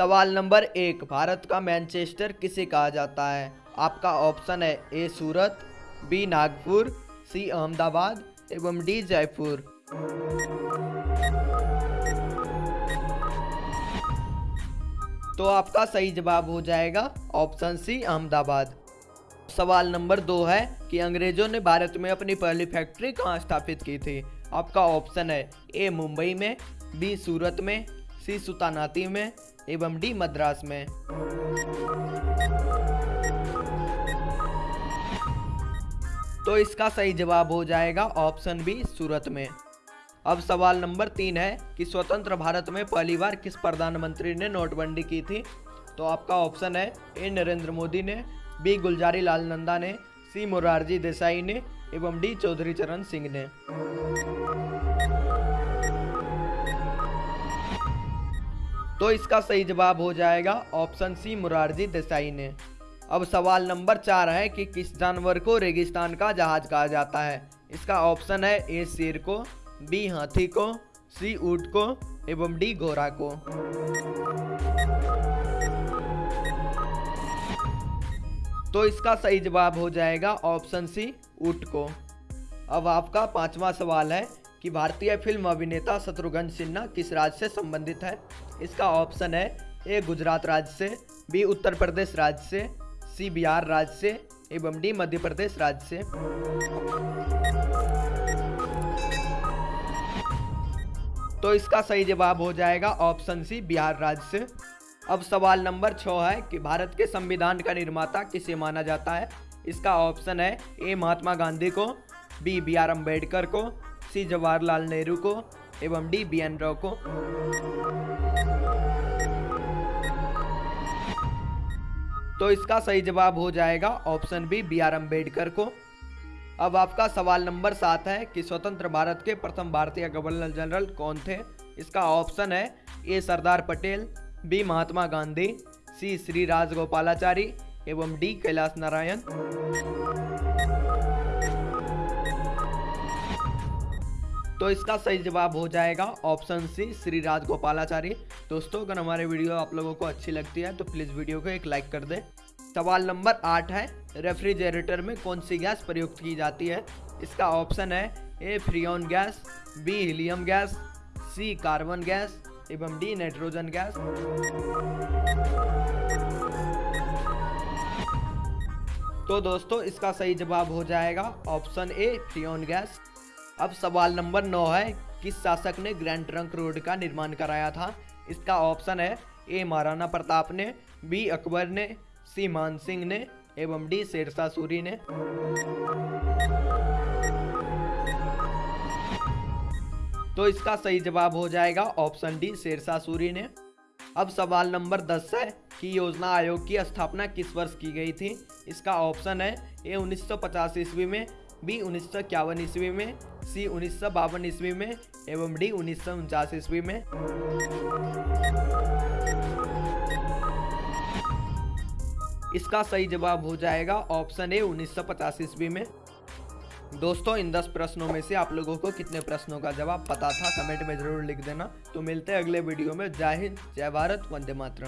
सवाल नंबर एक, भारत का मैनचेस्टर किसे कहा जाता है? आपका ऑप्शन है A, Surat, B, Nagpur, C, Ahmedabad, एवं डी, जयपुर। तो आपका सही जवाब हो जाएगा ऑप्शन सी, अहमदाबाद। सवाल नंबर दो है कि अंग्रेज़ों ने भारत में अपनी पहली फैक्ट्री कहाँ स्थापित की थी? आपका ऑप्शन है ए, मुंबई में, बी, सूरत में सी सुतानाती में एवं डी मद्रास में। तो इसका सही जवाब हो जाएगा ऑप्शन बी, सूरत में। अब सवाल नंबर तीन है कि स्वतंत्र भारत में पहली बार किस प्रधानमंत्री ने नोटबंदी की थी? तो आपका ऑप्शन है ए, नरेंद्र मोदी ने, बी, गुलजारी लाल नंदा ने, सी, मुरारजी देसाई ने, एवं डी, चौधरी चरण सिंह ने। तो इसका सही जवाब हो जाएगा ऑप्शन सी मुरारजी देसाई ने। अब सवाल नंबर चार है कि किस जानवर को रेगिस्तान का जहाज़ कहा जाता है? इसका ऑप्शन है ए शेर को, बी हाथी को, सी ऊट को एवं डी घोड़ा को। तो इसका सही जवाब हो जाएगा ऑप्शन सी ऊट को। अब आपका पांचवा सवाल है कि भारतीय फ़िल्म अभिनेता शत्रुघ्न सिन्हा किस राज्य से संबंधित है? इसका ऑप्शन है, ए, गुजरात राज्य से, बी, उत्तर प्रदेश राज्य से, सी, बिहार राज्य से, एवं डी, मध्य प्रदेश राज्य से। तो इसका सही जवाब हो जाएगा ऑप्शन सी, बिहार राज्य से। अब सवाल नंबर छः है कि भारत के संविधान का निर्माता किसे माना जाता है? इसका ऑप्शन है, ए, महात्मा गांधी को, बी बी, आर अंबेडकर को सी जवाहरलाल नेहरू को एवं डी बी एन राव को। तो इसका सही जवाब हो जाएगा option B B R Ambedkar को। अब आपका सवाल नंबर सात है कि स्वतंत्र भारत के प्रथम भारतीय गवर्नर जनरल कौन थे? इसका ऑप्शन है A Sardar Patel, B Mahatma Gandhi, C Shri Rajagopalachari एवं डी कैलाश नारायण। तो इसका सही जवाब हो जाएगा ऑप्शन सी श्री राजगोपालाचारी दोस्तों, अगर हमारे वीडियो आप लोगों को अच्छी लगती है तो प्लीज़ वीडियो को एक लाइक कर दें। सवाल नंबर आठ है, रेफ्रिजरेटर में कौन सी गैस प्रयुक्त की जाती है? इसका ऑप्शन है A, freon gas, B, helium gas, C, carbon gas, एवं डी, नाइट्रोजन गैस। तो दोस्तों, इसका सही जवाब हो जाएगा ऑप्शन ए, फ्रियोन गैस। अब सवाल नंबर नौ है, किस शासक ने ग्रैंड ट्रंक रोड का निर्माण कराया था? इसका ऑप्शन है ए. महाराणा प्रताप ने, बी. अकबर ने, सी. मान सिंह ने, एवं डी. शेरशाह सूरी ने। तो इसका सही जवाब हो जाएगा ऑप्शन डी. शेरशाह सूरी ने। अब सवाल नंबर दस है कि योजना आयोग की स्थापना किस वर्ष की गई थी? इसका ऑप्शन है ए. उन्नीस ईस्वी में, बी. उन्नीस सौ इक्यावन ईस्वी में सी उन्नीस सौ बावन ईस्वी में एवं डी उन्नीस सौ उनचास ईस्वी में। इसका सही जवाब हो जाएगा ऑप्शन ए उन्नीस सौ पचास ईस्वी में। दोस्तों, इन दस प्रश्नों में से आप लोगों को कितने प्रश्नों का जवाब पता था, कमेंट में ज़रूर लिख देना। तो मिलते हैं अगले वीडियो में। जय हिंद, जय भारत, वंदे मातरम।